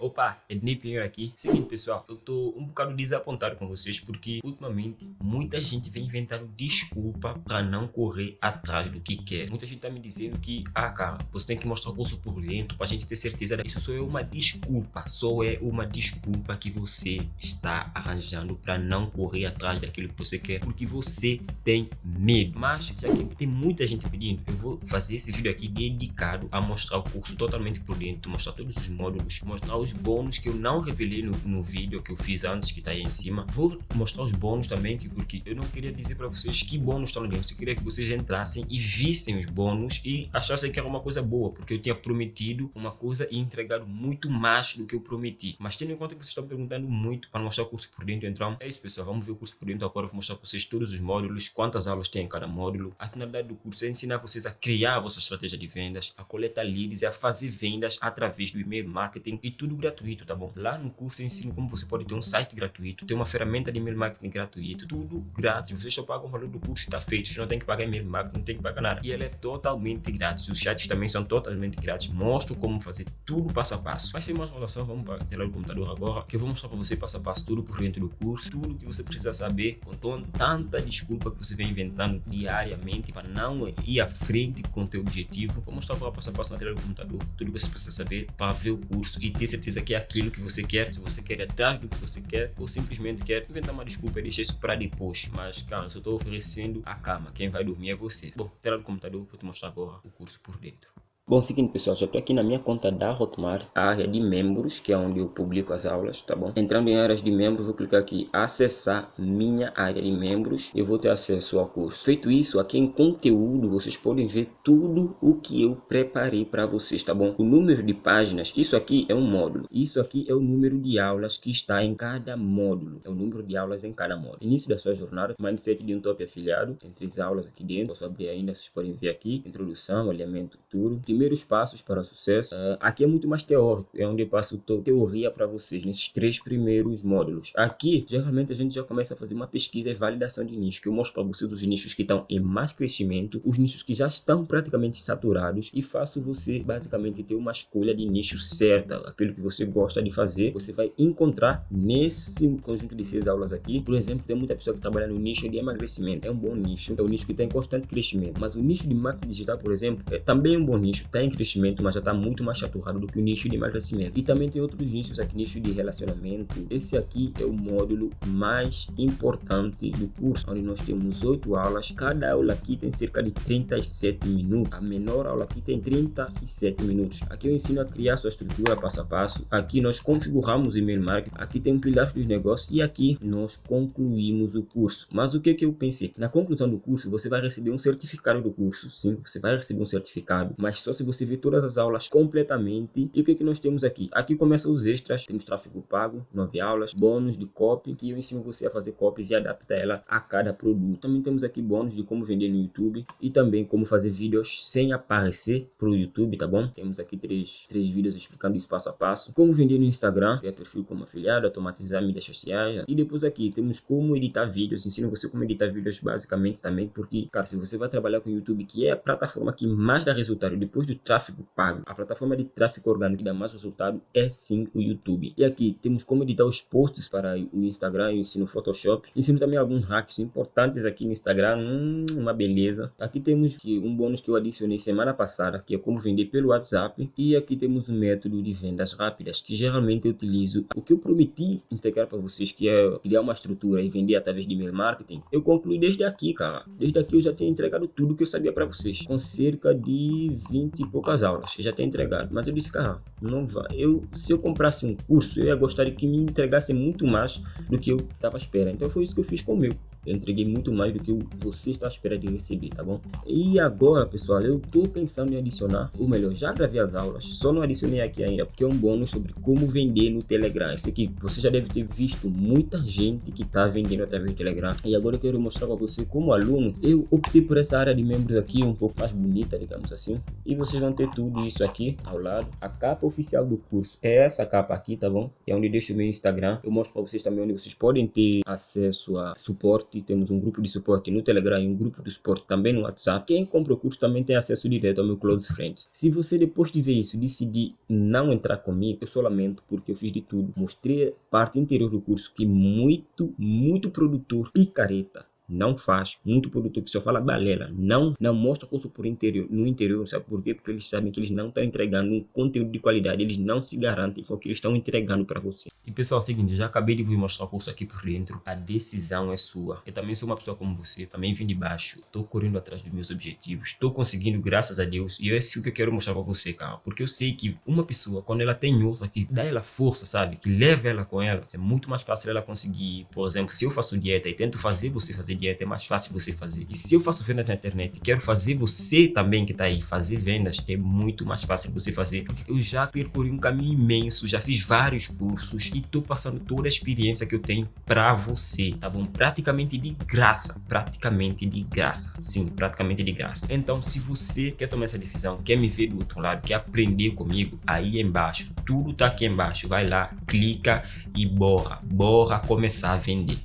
Opa, Ednei Pinheiro aqui. Seguinte, pessoal, eu tô um bocado desapontado com vocês porque ultimamente muita gente vem inventando desculpa para não correr atrás do que quer. Muita gente tá me dizendo que, ah, cara, você tem que mostrar o curso por dentro pra gente ter certeza. Isso só é uma desculpa, só é uma desculpa que você está arranjando para não correr atrás daquilo que você quer porque você tem medo. Mas, já que tem muita gente pedindo, eu vou fazer esse vídeo aqui dedicado a mostrar o curso totalmente por dentro, mostrar todos os módulos, mostrar os bônus que eu não revelei no, no vídeo que eu fiz antes, que tá aí em cima. Vou mostrar os bônus também, que, porque eu não queria dizer para vocês que bônus estão ali dentro. Eu queria que vocês entrassem e vissem os bônus e achassem que era uma coisa boa, porque eu tinha prometido uma coisa e entregado muito mais do que eu prometi. Mas tendo em conta que vocês estão perguntando muito para mostrar o curso por dentro, então é isso, pessoal. Vamos ver o curso por dentro agora. Vou mostrar para vocês todos os módulos, quantas aulas tem em cada módulo. A finalidade do curso é ensinar vocês a criar a vossa estratégia de vendas, a coletar leads e a fazer vendas através do e-mail marketing e tudo gratuito, tá bom? Lá no curso eu ensino como você pode ter um site gratuito, ter uma ferramenta de e-mail marketing gratuito, tudo grátis. Vocês só pagam o valor do curso está feito, você não tem que pagar e-mail marketing, não tem que pagar nada. E ele é totalmente grátis. Os chats também são totalmente grátis. Mostro como fazer tudo passo a passo. Mas sem mais enrolação, vamos para a tela do computador agora, que eu vou mostrar para você passo a passo tudo por dentro do curso, tudo que você precisa saber, com tanta desculpa que você vem inventando diariamente para não ir à frente com o teu objetivo. Vou mostrar para passo a passo na tela do computador, tudo que você precisa saber para ver o curso e ter certeza que é aquilo que você quer, se você quer ir atrás do que você quer ou simplesmente quer inventar uma desculpa e deixar isso para depois. Mas, cara, só estou oferecendo a cama, quem vai dormir é você. Bom, tela do computador, vou te mostrar agora o curso por dentro. Bom, seguinte pessoal, já estou aqui na minha conta da Hotmart, a área de membros, que é onde eu publico as aulas, tá bom? Entrando em áreas de membros, vou clicar aqui, acessar minha área de membros, eu vou ter acesso ao curso. Feito isso, aqui em conteúdo, vocês podem ver tudo o que eu preparei para vocês, tá bom? O número de páginas, isso aqui é um módulo, isso aqui é o número de aulas que está em cada módulo, é o número de aulas em cada módulo. Início da sua jornada, mindset de um top afiliado, tem três aulas aqui dentro, posso abrir ainda, vocês podem ver aqui, introdução, alinhamento, tudo primeiros passos para o sucesso. Uh, aqui é muito mais teórico, é onde eu passo teoria para vocês, nesses três primeiros módulos. Aqui, geralmente, a gente já começa a fazer uma pesquisa e validação de nicho, que eu mostro para vocês os nichos que estão em mais crescimento, os nichos que já estão praticamente saturados e faço você, basicamente, ter uma escolha de nicho certa, aquilo que você gosta de fazer, você vai encontrar nesse conjunto de seis aulas aqui. Por exemplo, tem muita pessoa que trabalha no nicho de emagrecimento, é um bom nicho, é um nicho que está em constante crescimento, mas o nicho de marketing digital, por exemplo, é também um bom nicho, está em crescimento, mas já está muito mais saturado do que o nicho de emagrecimento. E também tem outros nichos aqui, nicho de relacionamento. Esse aqui é o módulo mais importante do curso, onde nós temos oito aulas. Cada aula aqui tem cerca de 37 minutos. A menor aula aqui tem 37 minutos. Aqui eu ensino a criar sua estrutura passo a passo. Aqui nós configuramos e-mail marketing. Aqui tem um pilar dos negócios e aqui nós concluímos o curso. Mas o que que eu pensei? Na conclusão do curso, você vai receber um certificado do curso. Sim, você vai receber um certificado, mas só se você ver todas as aulas completamente. E o que, que nós temos aqui? Aqui começam os extras, temos tráfego pago, nove aulas, bônus de copy, que eu ensino você a fazer copies e adaptar ela a cada produto. Também temos aqui bônus de como vender no YouTube e também como fazer vídeos sem aparecer para o YouTube, tá bom? Temos aqui três, três vídeos explicando isso passo a passo. Como vender no Instagram, criar perfil como afiliado, automatizar mídias sociais. E depois aqui temos como editar vídeos, ensino você como editar vídeos basicamente também, porque, cara, se você vai trabalhar com o YouTube, que é a plataforma que mais dá resultado depois do tráfego pago. A plataforma de tráfego orgânico que dá mais resultado é sim o YouTube. E aqui temos como editar os posts para o Instagram, eu ensino Photoshop. Ensino também alguns hacks importantes aqui no Instagram, hum, uma beleza. Aqui temos um bônus que eu adicionei semana passada, que é como vender pelo WhatsApp. E aqui temos um método de vendas rápidas, que geralmente eu utilizo. O que eu prometi integrar para vocês, que é criar uma estrutura e vender através de e-mail marketing, eu concluí desde aqui, cara. Desde aqui eu já tenho entregado tudo que eu sabia para vocês, com cerca de 20 e poucas aulas, já tem entregado. Mas eu disse, cara, não vai. Eu, se eu comprasse um curso, eu ia gostar de que me entregasse muito mais do que eu estava esperando. Então foi isso que eu fiz com o meu. Eu entreguei muito mais do que você está à espera de receber, tá bom? E agora, pessoal, eu estou pensando em adicionar, ou melhor, já gravei as aulas, só não adicionei aqui ainda, porque é um bônus sobre como vender no Telegram. Esse aqui, você já deve ter visto muita gente que está vendendo através do Telegram. E agora eu quero mostrar para você, como aluno, eu optei por essa área de membros aqui, um pouco mais bonita, digamos assim. E vocês vão ter tudo isso aqui ao lado. A capa oficial do curso é essa capa aqui, tá bom? É onde deixo o meu Instagram. Eu mostro para vocês também onde vocês podem ter acesso a suporte suporte, temos um grupo de suporte no Telegram e um grupo de suporte também no WhatsApp. Quem compra o curso também tem acesso direto ao meu Close Friends. Se você depois de ver isso decidir não entrar comigo, eu só lamento porque eu fiz de tudo. Mostrei parte interior do curso que muito, muito produtor picareta não faz. Muito produtor que só fala balela, não, não mostra curso por interior, no interior, sabe por quê? Porque eles sabem que eles não estão entregando um conteúdo de qualidade, eles não se garantem com o que eles estão entregando para você. E pessoal, é o seguinte, já acabei de vos mostrar o curso aqui por dentro, a decisão é sua. Eu também sou uma pessoa como você, também vim de baixo, estou correndo atrás dos meus objetivos, estou conseguindo graças a Deus, e é isso que eu quero mostrar para você, cara, porque eu sei que uma pessoa, quando ela tem outra que dá ela força, sabe, que leva ela com ela, é muito mais fácil ela conseguir, por exemplo, se eu faço dieta e tento fazer você fazer dieta, é mais fácil você fazer. E se eu faço vendas na internet e quero fazer você também que está aí fazer vendas, é muito mais fácil você fazer. Eu já percorri um caminho imenso, já fiz vários cursos e estou passando toda a experiência que eu tenho para você, tá bom? Praticamente de graça, praticamente de graça. Sim, praticamente de graça. Então, se você quer tomar essa decisão, quer me ver do outro lado, quer aprender comigo, aí embaixo, tudo tá aqui embaixo. Vai lá, clica e bora, bora começar a vender.